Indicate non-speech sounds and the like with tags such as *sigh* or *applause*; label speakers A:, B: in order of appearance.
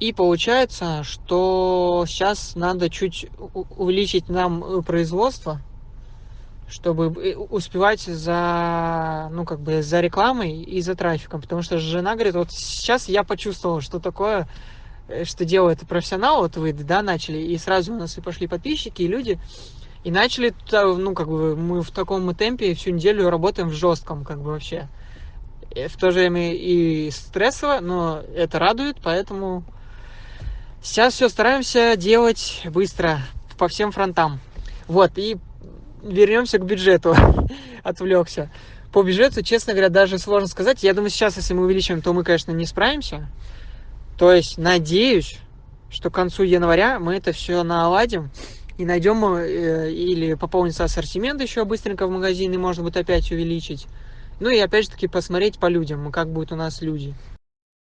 A: и получается что сейчас надо чуть увеличить нам производство чтобы успевать за ну как бы за рекламой и за трафиком. Потому что жена говорит вот сейчас я почувствовала что такое что делает профессионал вот вы да начали и сразу у нас и пошли подписчики и люди. И начали ну как бы мы в таком темпе всю неделю работаем в жестком как бы вообще. В то же время и стрессово но это радует поэтому сейчас все стараемся делать быстро по всем фронтам. Вот и вернемся к бюджету. *laughs* Отвлекся по бюджету честно говоря даже сложно сказать. Я думаю сейчас если мы увеличим то мы конечно не справимся. То есть надеюсь что к концу января мы это все наладим и найдем э, или пополнится ассортимент еще быстренько в магазин и можно будет опять увеличить. Ну и опять же таки посмотреть по людям как будут у нас люди